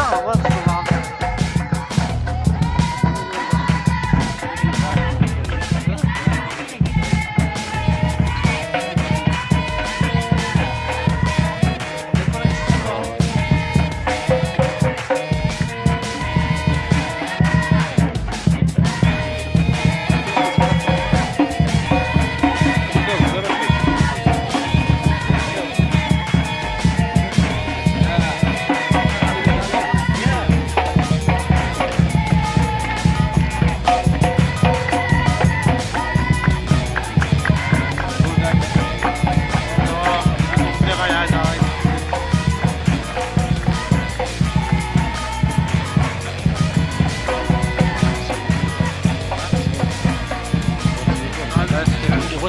ま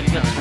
looking at